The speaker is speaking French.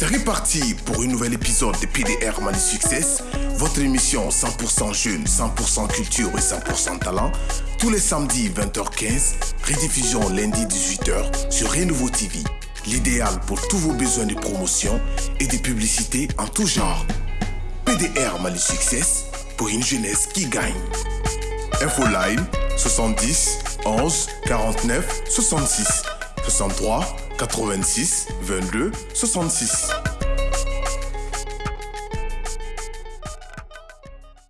C'est reparti pour un nouvel épisode de PDR Mali Success, votre émission 100% jeune, 100% culture et 100% talent, tous les samedis 20h15, rediffusion lundi 18h sur Renouveau TV. L'idéal pour tous vos besoins de promotion et de publicité en tout genre. PDR Mali Success pour une jeunesse qui gagne. Info Line 70 11 49 66 63 86 22 66.